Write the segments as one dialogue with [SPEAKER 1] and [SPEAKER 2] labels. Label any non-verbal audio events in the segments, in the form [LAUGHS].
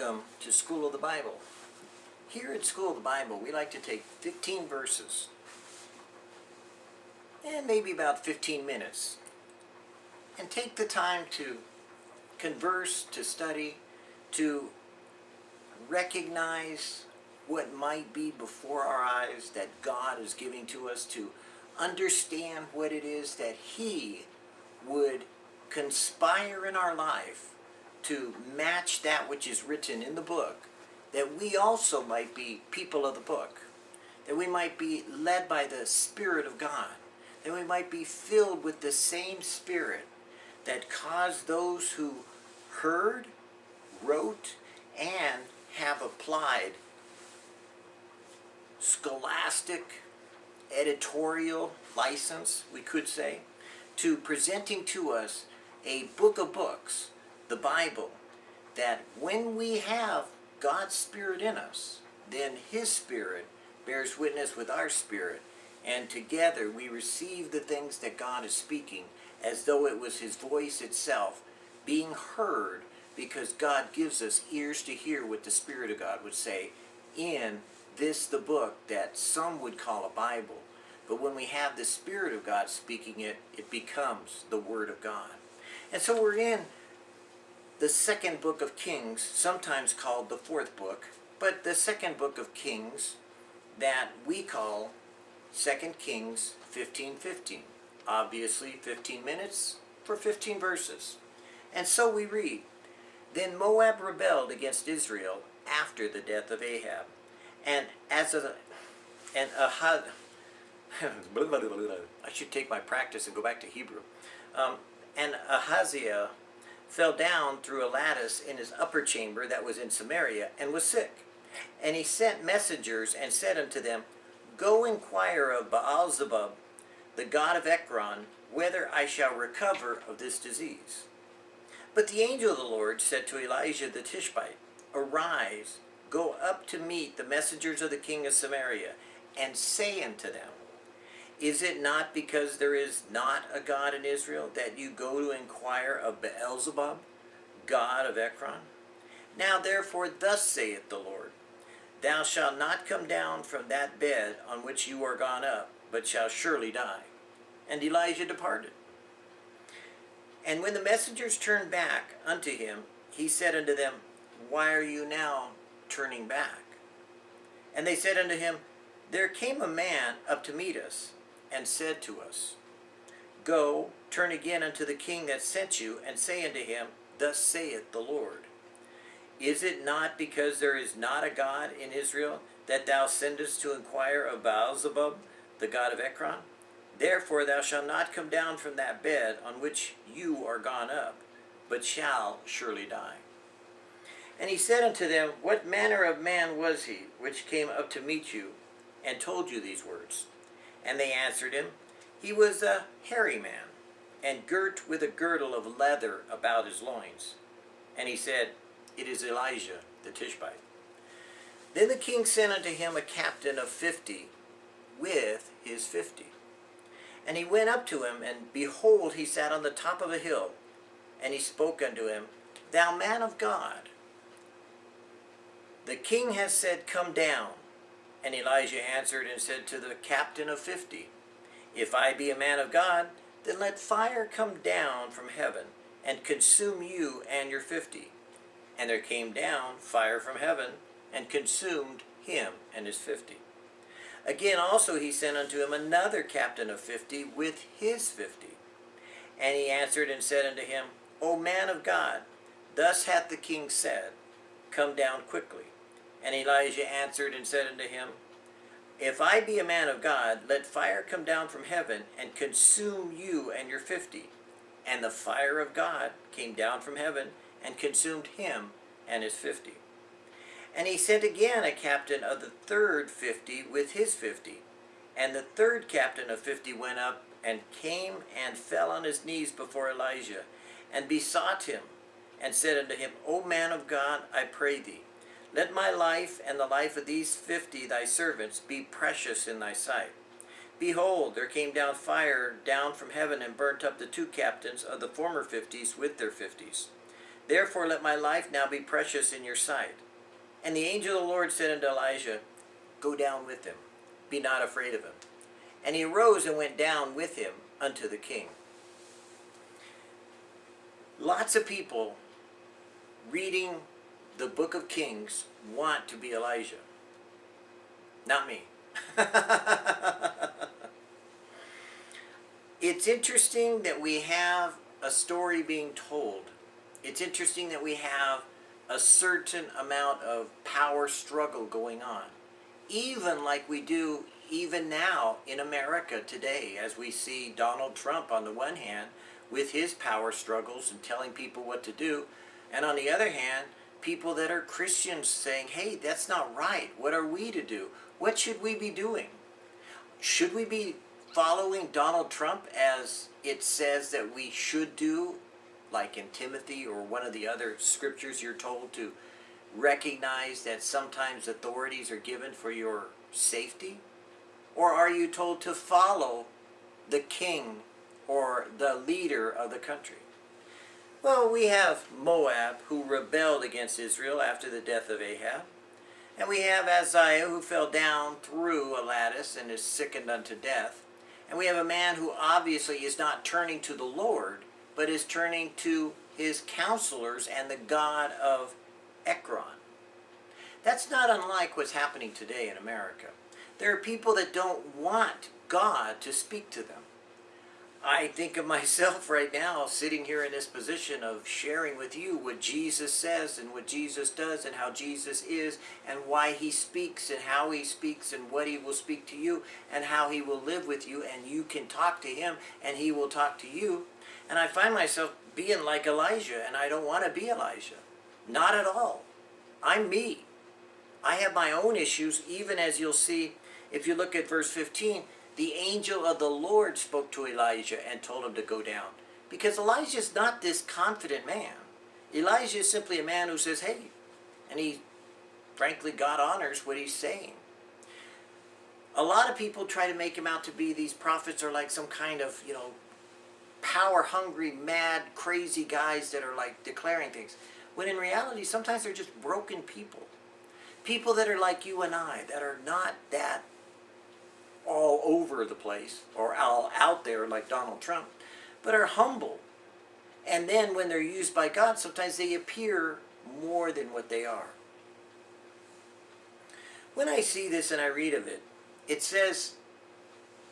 [SPEAKER 1] Welcome to School of the Bible. Here at School of the Bible, we like to take 15 verses and maybe about 15 minutes and take the time to converse, to study, to recognize what might be before our eyes that God is giving to us, to understand what it is that He would conspire in our life to match that which is written in the book, that we also might be people of the book, that we might be led by the Spirit of God, that we might be filled with the same Spirit that caused those who heard, wrote, and have applied scholastic editorial license, we could say, to presenting to us a book of books, the Bible, that when we have God's Spirit in us, then His Spirit bears witness with our spirit, and together we receive the things that God is speaking as though it was His voice itself being heard because God gives us ears to hear what the Spirit of God would say in this the book that some would call a Bible. But when we have the Spirit of God speaking it, it becomes the Word of God. And so we're in the second book of Kings, sometimes called the fourth book, but the second book of Kings that we call Second Kings 15:15. Obviously 15 minutes for 15 verses. And so we read, Then Moab rebelled against Israel after the death of Ahab. And as a and Ahad [LAUGHS] I should take my practice and go back to Hebrew. Um, and Ahaziah fell down through a lattice in his upper chamber that was in Samaria and was sick. And he sent messengers and said unto them, Go inquire of Baalzebub, the god of Ekron, whether I shall recover of this disease. But the angel of the Lord said to Elijah the Tishbite, Arise, go up to meet the messengers of the king of Samaria, and say unto them, Is it not because there is not a God in Israel that you go to inquire of Beelzebub, god of Ekron? Now therefore thus saith the Lord, Thou shalt not come down from that bed on which you are gone up, but shall surely die. And Elijah departed. And when the messengers turned back unto him, he said unto them, Why are you now turning back? And they said unto him, There came a man up to meet us, and said to us, Go, turn again unto the king that sent you, and say unto him, Thus saith the Lord. Is it not because there is not a God in Israel that thou sendest to inquire of Baalzebub, the god of Ekron? Therefore thou shalt not come down from that bed on which you are gone up, but shall surely die. And he said unto them, What manner of man was he which came up to meet you, and told you these words? And they answered him, He was a hairy man, and girt with a girdle of leather about his loins. And he said, It is Elijah the Tishbite. Then the king sent unto him a captain of fifty, with his fifty. And he went up to him, and behold, he sat on the top of a hill. And he spoke unto him, Thou man of God, the king has said, Come down. And Elijah answered and said to the captain of fifty, If I be a man of God, then let fire come down from heaven, and consume you and your fifty. And there came down fire from heaven, and consumed him and his fifty. Again also he sent unto him another captain of fifty with his fifty. And he answered and said unto him, O man of God, thus hath the king said, Come down quickly. And Elijah answered and said unto him, If I be a man of God, let fire come down from heaven and consume you and your fifty. And the fire of God came down from heaven and consumed him and his fifty. And he sent again a captain of the third fifty with his fifty. And the third captain of fifty went up and came and fell on his knees before Elijah, and besought him, and said unto him, O man of God, I pray thee, let my life and the life of these fifty thy servants be precious in thy sight. Behold, there came down fire down from heaven and burnt up the two captains of the former fifties with their fifties. Therefore let my life now be precious in your sight. And the angel of the Lord said unto Elijah, Go down with him, be not afraid of him. And he arose and went down with him unto the king. Lots of people reading the book of Kings want to be Elijah. Not me. [LAUGHS] it's interesting that we have a story being told. It's interesting that we have a certain amount of power struggle going on. Even like we do even now in America today, as we see Donald Trump on the one hand with his power struggles and telling people what to do, and on the other hand, people that are Christians saying, hey, that's not right. What are we to do? What should we be doing? Should we be following Donald Trump as it says that we should do, like in Timothy or one of the other scriptures you're told to recognize that sometimes authorities are given for your safety? Or are you told to follow the king or the leader of the country? Well, we have Moab, who rebelled against Israel after the death of Ahab. And we have Ahaziah, who fell down through a lattice and is sickened unto death. And we have a man who obviously is not turning to the Lord, but is turning to his counselors and the God of Ekron. That's not unlike what's happening today in America. There are people that don't want God to speak to them. I think of myself [LAUGHS] right now sitting here in this position of sharing with you what Jesus says and what Jesus does and how Jesus is and why he speaks and how he speaks and what he will speak to you and how he will live with you and you can talk to him and he will talk to you. And I find myself being like Elijah and I don't want to be Elijah. Not at all. I'm me. I have my own issues even as you'll see if you look at verse 15 the angel of the Lord spoke to Elijah and told him to go down. Because Elijah is not this confident man. Elijah is simply a man who says, hey, and he, frankly, God honors what he's saying. A lot of people try to make him out to be these prophets are like some kind of, you know, power-hungry, mad, crazy guys that are like declaring things. When in reality, sometimes they're just broken people. People that are like you and I, that are not that over the place or all out there like Donald Trump, but are humble. And then when they're used by God, sometimes they appear more than what they are. When I see this and I read of it, it says,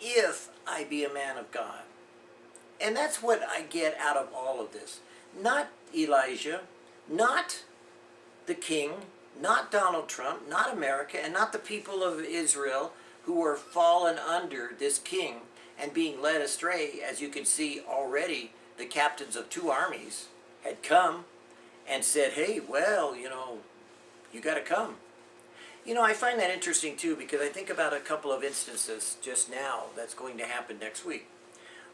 [SPEAKER 1] if I be a man of God. And that's what I get out of all of this. Not Elijah, not the king, not Donald Trump, not America, and not the people of Israel, who were fallen under this king and being led astray, as you can see already, the captains of two armies had come and said, hey, well, you know, you got to come. You know, I find that interesting too because I think about a couple of instances just now that's going to happen next week.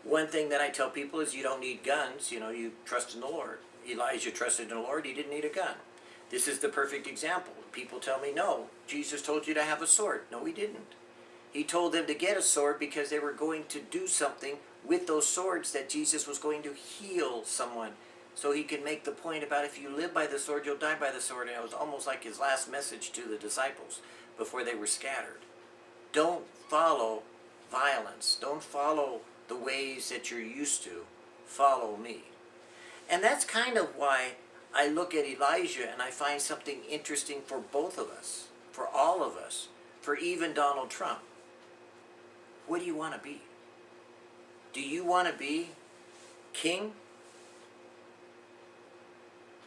[SPEAKER 1] One thing that I tell people is you don't need guns, you know, you trust in the Lord. Elijah trusted in the Lord, he didn't need a gun. This is the perfect example. People tell me, no, Jesus told you to have a sword. No, he didn't. He told them to get a sword because they were going to do something with those swords that Jesus was going to heal someone. So he could make the point about if you live by the sword, you'll die by the sword. And it was almost like his last message to the disciples before they were scattered. Don't follow violence. Don't follow the ways that you're used to. Follow me. And that's kind of why I look at Elijah and I find something interesting for both of us, for all of us, for even Donald Trump. What do you want to be? Do you want to be king?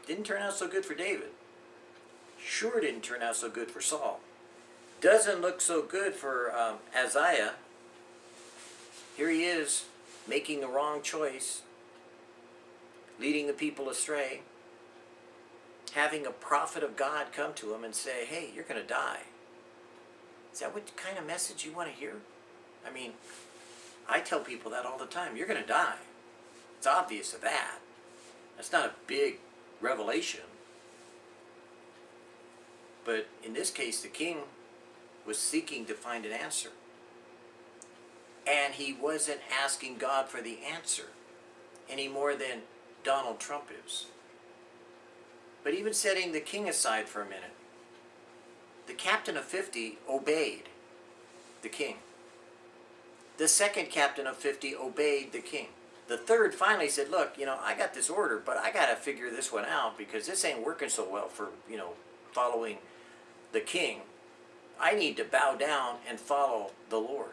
[SPEAKER 1] Didn't turn out so good for David. Sure didn't turn out so good for Saul. Doesn't look so good for um. Here he is, making the wrong choice, leading the people astray, having a prophet of God come to him and say, hey, you're going to die. Is that what kind of message you want to hear? I mean, I tell people that all the time. You're going to die. It's obvious of that. That's not a big revelation. But in this case, the king was seeking to find an answer. And he wasn't asking God for the answer any more than Donald Trump is. But even setting the king aside for a minute, the captain of 50 obeyed the king. The second captain of 50 obeyed the king. The third finally said, look, you know, I got this order, but I got to figure this one out because this ain't working so well for, you know, following the king. I need to bow down and follow the Lord.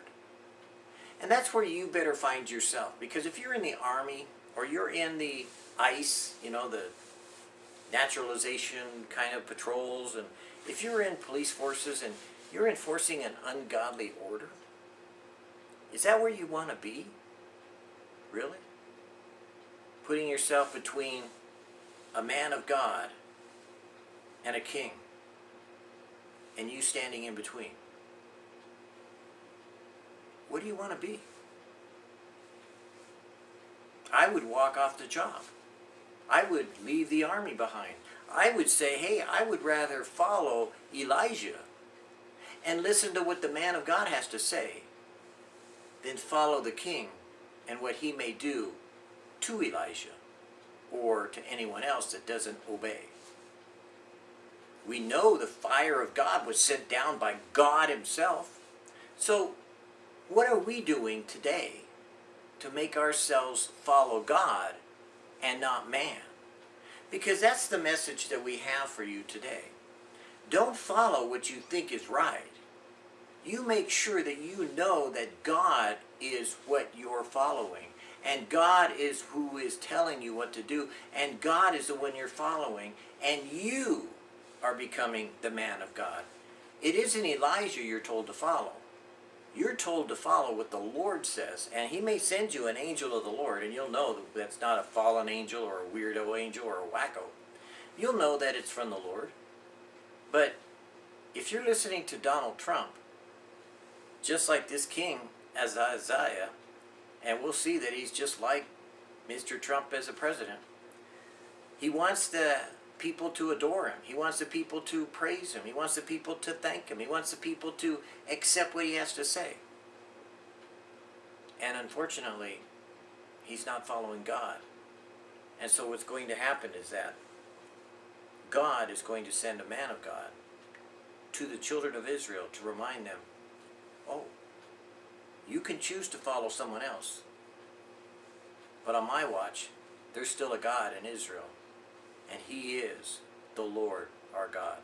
[SPEAKER 1] And that's where you better find yourself. Because if you're in the army or you're in the ICE, you know, the naturalization kind of patrols, and if you're in police forces and you're enforcing an ungodly order, is that where you want to be? Really? Putting yourself between a man of God and a king, and you standing in between. What do you want to be? I would walk off the job. I would leave the army behind. I would say, hey, I would rather follow Elijah and listen to what the man of God has to say than follow the king and what he may do to Elijah or to anyone else that doesn't obey. We know the fire of God was sent down by God himself. So what are we doing today to make ourselves follow God and not man? Because that's the message that we have for you today. Don't follow what you think is right. You make sure that you know that God is what you're following. And God is who is telling you what to do. And God is the one you're following. And you are becoming the man of God. It isn't Elijah you're told to follow. You're told to follow what the Lord says. And he may send you an angel of the Lord, and you'll know that that's not a fallen angel or a weirdo angel or a wacko. You'll know that it's from the Lord. But if you're listening to Donald Trump, just like this king, Ahaziah, and we'll see that he's just like Mr. Trump as a president, he wants the people to adore him. He wants the people to praise him. He wants the people to thank him. He wants the people to accept what he has to say. And unfortunately, he's not following God. And so what's going to happen is that God is going to send a man of God to the children of Israel to remind them, oh, you can choose to follow someone else. But on my watch, there's still a God in Israel and he is the Lord our God.